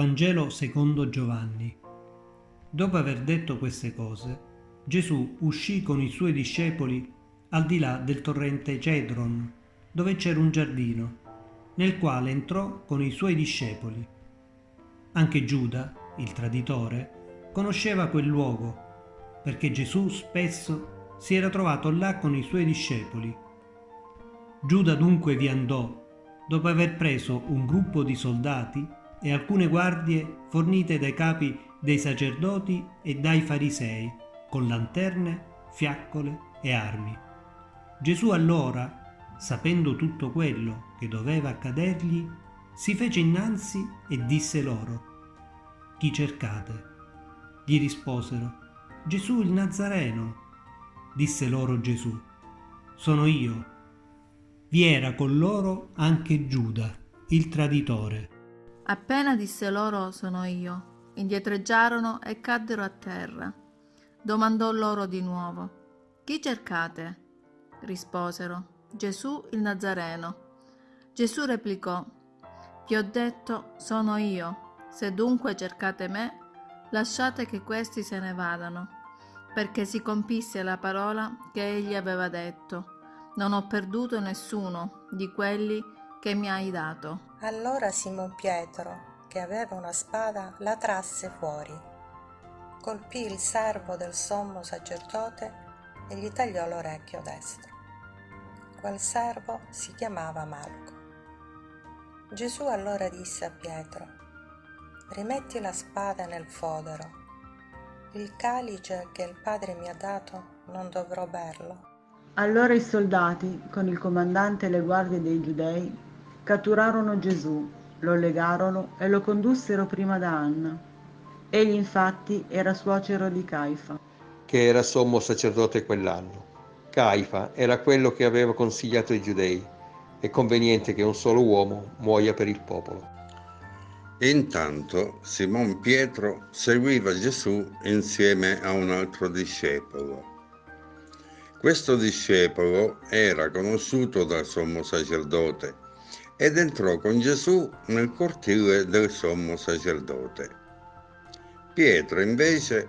Vangelo secondo Giovanni. Dopo aver detto queste cose, Gesù uscì con i suoi discepoli al di là del torrente Cedron, dove c'era un giardino, nel quale entrò con i suoi discepoli. Anche Giuda, il traditore, conosceva quel luogo, perché Gesù spesso si era trovato là con i suoi discepoli. Giuda dunque vi andò, dopo aver preso un gruppo di soldati e alcune guardie fornite dai capi dei sacerdoti e dai farisei, con lanterne, fiaccole e armi. Gesù allora, sapendo tutto quello che doveva accadergli, si fece innanzi e disse loro, Chi cercate? Gli risposero, Gesù il Nazareno. Disse loro Gesù, Sono io. Vi era con loro anche Giuda, il traditore. Appena disse loro sono io, indietreggiarono e caddero a terra. Domandò loro di nuovo, chi cercate? Risposero, Gesù il Nazareno. Gesù replicò, vi ho detto sono io, se dunque cercate me, lasciate che questi se ne vadano, perché si compisse la parola che egli aveva detto. Non ho perduto nessuno di quelli che mi hai dato. Allora Simon Pietro, che aveva una spada, la trasse fuori. Colpì il servo del sommo sacerdote e gli tagliò l'orecchio destro. Quel servo si chiamava Malco. Gesù allora disse a Pietro, rimetti la spada nel fodero. Il calice che il Padre mi ha dato non dovrò berlo. Allora i soldati, con il comandante e le guardie dei giudei, catturarono Gesù, lo legarono e lo condussero prima da Anna. Egli infatti era suocero di Caifa, che era sommo sacerdote quell'anno. Caifa era quello che aveva consigliato ai giudei. È conveniente che un solo uomo muoia per il popolo. Intanto Simon Pietro seguiva Gesù insieme a un altro discepolo. Questo discepolo era conosciuto dal sommo sacerdote ed entrò con Gesù nel cortile del sommo sacerdote. Pietro invece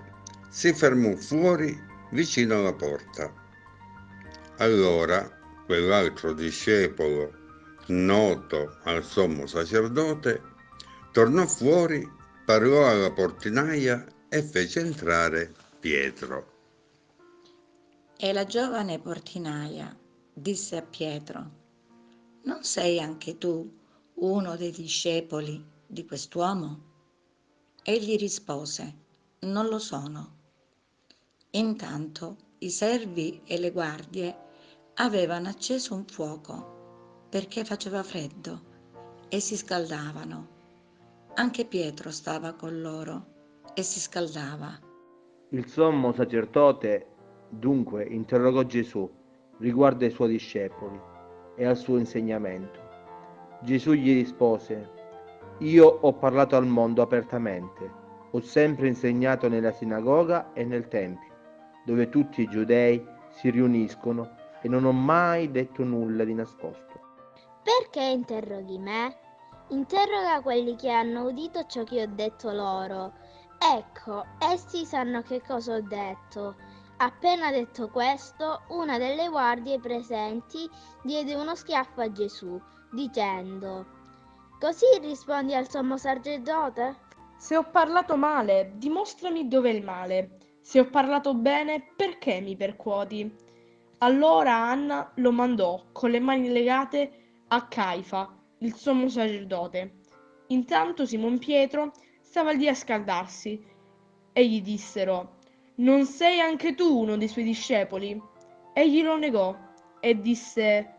si fermò fuori vicino alla porta. Allora quell'altro discepolo, noto al sommo sacerdote, tornò fuori, parlò alla portinaia e fece entrare Pietro. E la giovane portinaia disse a Pietro, non sei anche tu uno dei discepoli di quest'uomo? Egli rispose, non lo sono. Intanto i servi e le guardie avevano acceso un fuoco perché faceva freddo e si scaldavano. Anche Pietro stava con loro e si scaldava. Il sommo sacerdote dunque interrogò Gesù riguardo ai suoi discepoli e al suo insegnamento. Gesù gli rispose, io ho parlato al mondo apertamente, ho sempre insegnato nella sinagoga e nel Tempio, dove tutti i giudei si riuniscono e non ho mai detto nulla di nascosto. Perché interroghi me? Interroga quelli che hanno udito ciò che ho detto loro. Ecco, essi sanno che cosa ho detto Appena detto questo, una delle guardie presenti diede uno schiaffo a Gesù, dicendo Così rispondi al sommo sacerdote? Se ho parlato male, dimostrami dov'è il male. Se ho parlato bene, perché mi percuoti? Allora Anna lo mandò con le mani legate a Caifa, il sommo sacerdote. Intanto Simon Pietro stava lì a scaldarsi e gli dissero non sei anche tu uno dei suoi discepoli? Egli lo negò e disse,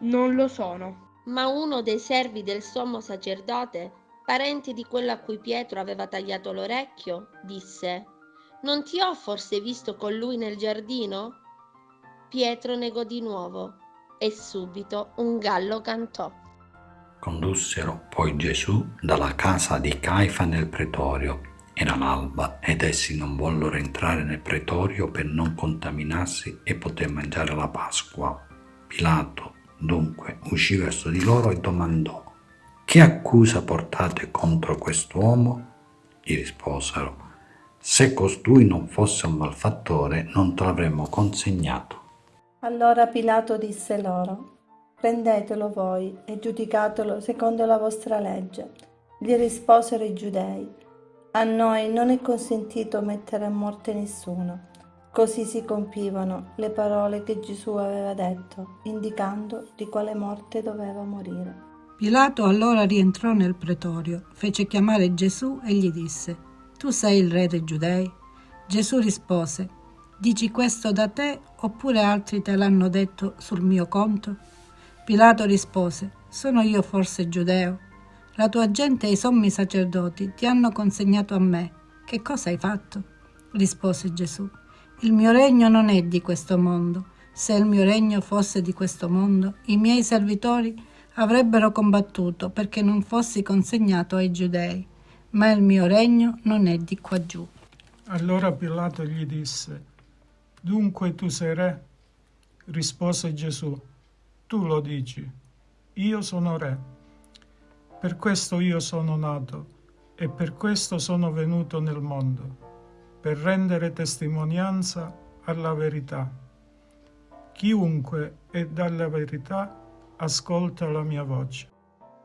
non lo sono. Ma uno dei servi del sommo sacerdote, parente di quello a cui Pietro aveva tagliato l'orecchio, disse, non ti ho forse visto con lui nel giardino? Pietro negò di nuovo e subito un gallo cantò. Condussero poi Gesù dalla casa di Caifa nel pretorio era l'alba ed essi non vollero entrare nel pretorio per non contaminarsi e poter mangiare la Pasqua. Pilato dunque uscì verso di loro e domandò, che accusa portate contro quest'uomo? Gli risposero, se costui non fosse un malfattore non te l'avremmo consegnato. Allora Pilato disse loro, prendetelo voi e giudicatelo secondo la vostra legge. Gli risposero i giudei, a noi non è consentito mettere a morte nessuno. Così si compivano le parole che Gesù aveva detto, indicando di quale morte doveva morire. Pilato allora rientrò nel pretorio, fece chiamare Gesù e gli disse, Tu sei il re dei giudei? Gesù rispose, Dici questo da te oppure altri te l'hanno detto sul mio conto? Pilato rispose, Sono io forse giudeo? La tua gente e i sommi sacerdoti ti hanno consegnato a me. Che cosa hai fatto? rispose Gesù. Il mio regno non è di questo mondo. Se il mio regno fosse di questo mondo, i miei servitori avrebbero combattuto perché non fossi consegnato ai giudei, ma il mio regno non è di qua giù. Allora Pilato gli disse, Dunque tu sei re? Rispose Gesù, Tu lo dici, io sono re. Per questo io sono nato e per questo sono venuto nel mondo per rendere testimonianza alla verità. Chiunque è dalla verità ascolta la mia voce.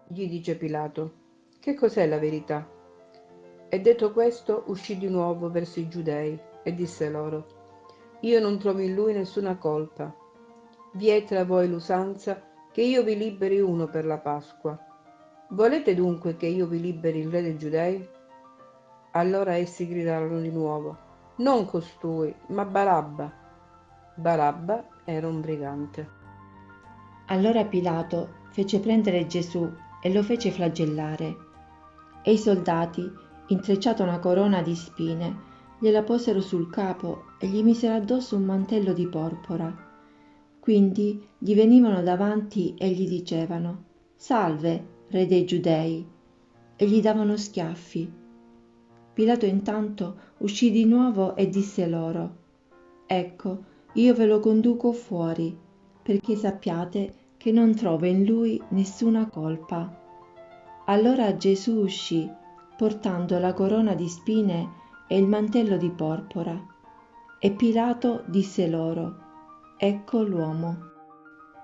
Gli dice Pilato, che cos'è la verità? E detto questo uscì di nuovo verso i giudei e disse loro, io non trovo in lui nessuna colpa. Vi è tra voi l'usanza che io vi liberi uno per la Pasqua. Volete dunque che io vi liberi il re dei giudei? Allora essi gridarono di nuovo, non costui, ma Barabba. Barabba era un brigante. Allora Pilato fece prendere Gesù e lo fece flagellare. E i soldati, intrecciata una corona di spine, gliela posero sul capo e gli misero addosso un mantello di porpora. Quindi gli venivano davanti e gli dicevano, Salve, re dei giudei, e gli davano schiaffi. Pilato intanto uscì di nuovo e disse loro, Ecco, io ve lo conduco fuori, perché sappiate che non trovo in lui nessuna colpa. Allora Gesù uscì, portando la corona di spine e il mantello di porpora. E Pilato disse loro, Ecco l'uomo.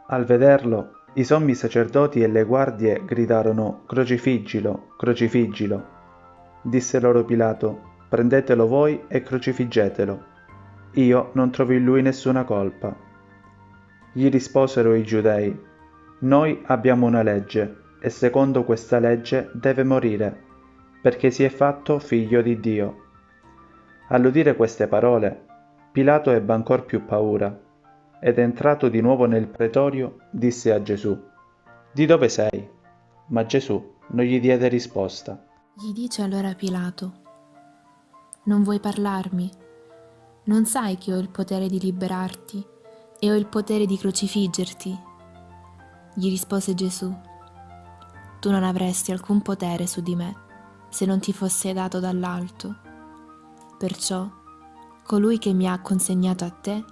Al vederlo, i sommi sacerdoti e le guardie gridarono, Crocifiggilo, crocifiggilo. Disse loro Pilato, prendetelo voi e crocifiggetelo. Io non trovo in lui nessuna colpa. Gli risposero i giudei, noi abbiamo una legge, e secondo questa legge deve morire, perché si è fatto figlio di Dio. All'udire queste parole, Pilato ebbe ancor più paura, ed entrato di nuovo nel pretorio, disse a Gesù, Di dove sei? Ma Gesù non gli diede risposta. Gli dice allora Pilato, non vuoi parlarmi? Non sai che ho il potere di liberarti e ho il potere di crocifiggerti? Gli rispose Gesù, tu non avresti alcun potere su di me se non ti fosse dato dall'alto. Perciò colui che mi ha consegnato a te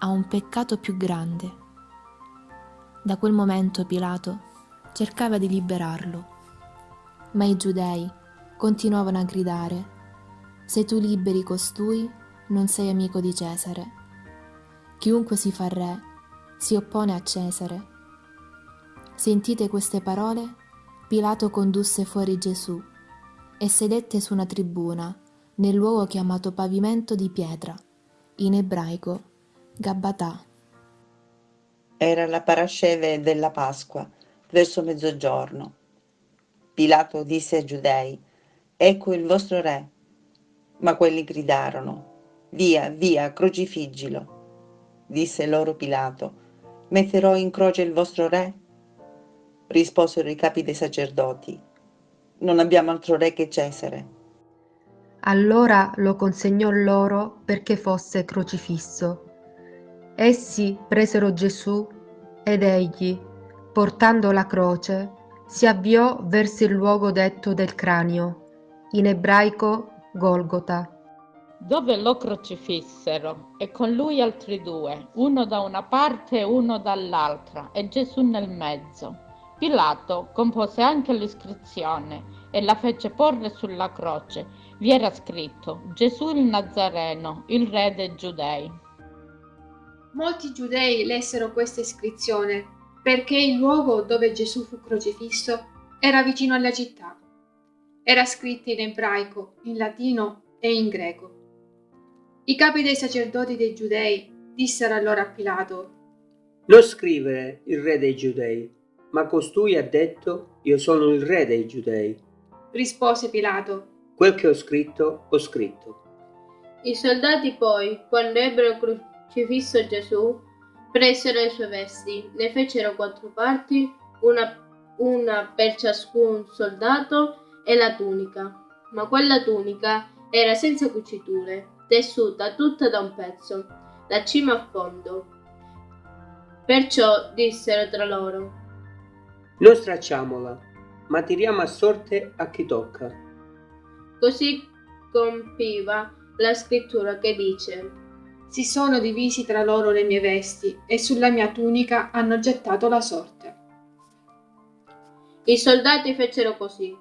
ha un peccato più grande. Da quel momento Pilato cercava di liberarlo, ma i giudei continuavano a gridare, se tu liberi costui, non sei amico di Cesare. Chiunque si fa re si oppone a Cesare. Sentite queste parole, Pilato condusse fuori Gesù e sedette su una tribuna nel luogo chiamato pavimento di pietra, in ebraico Gabbatà. Era la parasceve della Pasqua, verso mezzogiorno. Pilato disse ai giudei, Ecco il vostro re. Ma quelli gridarono, Via, via, crocifiggilo. Disse loro Pilato, Metterò in croce il vostro re? Risposero i capi dei sacerdoti, Non abbiamo altro re che Cesare. Allora lo consegnò loro perché fosse crocifisso. Essi presero Gesù ed egli, portando la croce, si avviò verso il luogo detto del cranio in ebraico Golgota. Dove lo crocifissero e con lui altri due, uno da una parte e uno dall'altra, e Gesù nel mezzo. Pilato compose anche l'iscrizione e la fece porre sulla croce. Vi era scritto Gesù il Nazareno, il re dei Giudei. Molti giudei lessero questa iscrizione perché il luogo dove Gesù fu crocifisso era vicino alla città. Era scritto in ebraico, in latino e in greco. I capi dei sacerdoti dei giudei dissero allora a Pilato, Non scrivere il re dei giudei, ma costui ha detto io sono il re dei giudei. Rispose Pilato, Quel che ho scritto, ho scritto. I soldati poi, quando ebbero crocifisso Gesù, presero le sue vesti, ne fecero quattro parti, una, una per ciascun soldato e la tunica. Ma quella tunica era senza cuciture, tessuta tutta da un pezzo, da cima a fondo. Perciò dissero tra loro, Non stracciamola, ma tiriamo a sorte a chi tocca. Così compiva la scrittura che dice si sono divisi tra loro le mie vesti e sulla mia tunica hanno gettato la sorte. I soldati fecero così.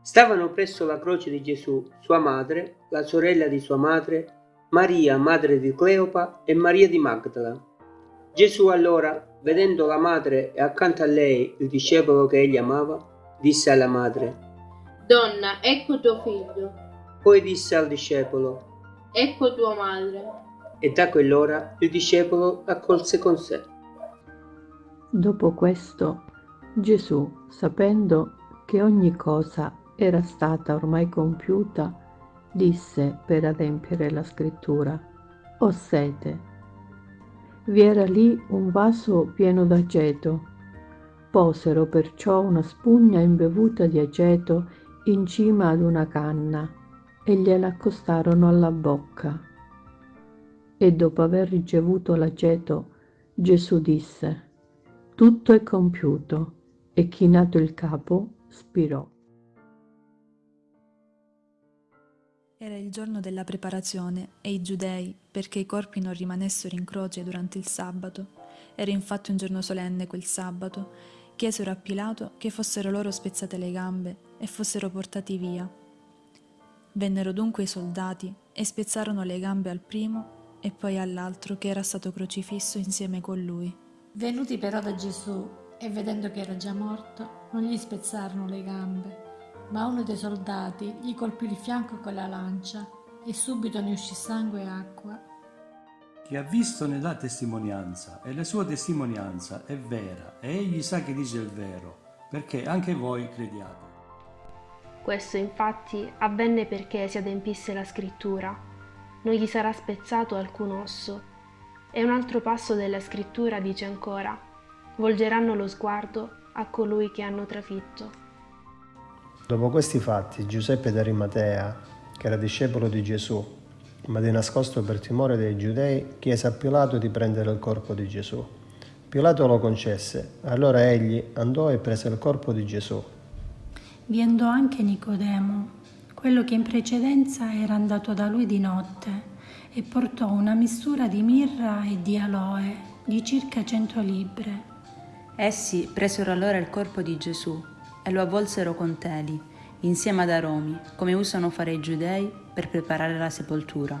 Stavano presso la croce di Gesù sua madre, la sorella di sua madre, Maria, madre di Cleopa e Maria di Magdala. Gesù allora, vedendo la madre e accanto a lei il discepolo che egli amava, disse alla madre, Donna, ecco tuo figlio. Poi disse al discepolo, Ecco tua madre. E da quell'ora il discepolo l'accolse con sé. Dopo questo, Gesù, sapendo che ogni cosa era stata ormai compiuta, disse per adempiere la scrittura, Ho sete. Vi era lì un vaso pieno d'aceto. Posero perciò una spugna imbevuta di aceto in cima ad una canna e gliela accostarono alla bocca. E dopo aver ricevuto l'aceto, Gesù disse, Tutto è compiuto, e chinato il capo, spirò. Era il giorno della preparazione e i giudei, perché i corpi non rimanessero in croce durante il sabato, era infatti un giorno solenne quel sabato, chiesero a Pilato che fossero loro spezzate le gambe e fossero portati via. Vennero dunque i soldati e spezzarono le gambe al primo e poi all'altro che era stato crocifisso insieme con lui. Venuti però da Gesù e vedendo che era già morto, non gli spezzarono le gambe, ma uno dei soldati gli colpì il fianco con la lancia e subito ne uscì sangue e acqua. Chi ha visto ne dà testimonianza e la sua testimonianza è vera e egli sa che dice il vero, perché anche voi crediate. Questo infatti avvenne perché si adempisse la scrittura. Non gli sarà spezzato alcun osso. E un altro passo della scrittura dice ancora, volgeranno lo sguardo a colui che hanno trafitto. Dopo questi fatti, Giuseppe d'Arimatea, che era discepolo di Gesù, ma di nascosto per timore dei giudei, chiese a Pilato di prendere il corpo di Gesù. Pilato lo concesse, allora egli andò e prese il corpo di Gesù. Vi andò anche Nicodemo, quello che in precedenza era andato da lui di notte, e portò una mistura di mirra e di aloe di circa cento libbre. Essi presero allora il corpo di Gesù e lo avvolsero con teli, insieme ad aromi, come usano fare i giudei per preparare la sepoltura.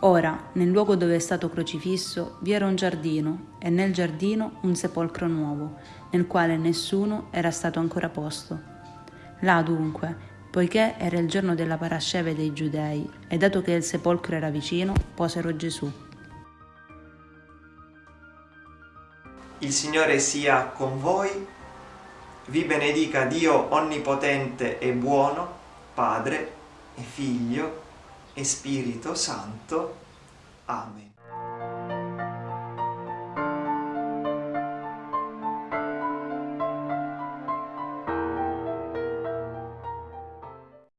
Ora, nel luogo dove è stato crocifisso, vi era un giardino e nel giardino un sepolcro nuovo, nel quale nessuno era stato ancora posto. Là dunque, poiché era il giorno della parasceve dei giudei e dato che il sepolcro era vicino, posero Gesù. Il Signore sia con voi, vi benedica Dio Onnipotente e Buono, Padre e Figlio e Spirito Santo. Amen.